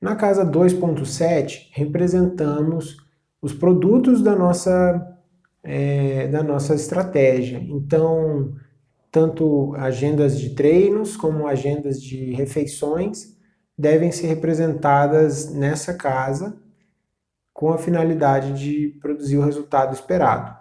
Na casa 2.7, representamos os produtos da nossa, é, da nossa estratégia. Então, tanto agendas de treinos como agendas de refeições devem ser representadas nessa casa com a finalidade de produzir o resultado esperado.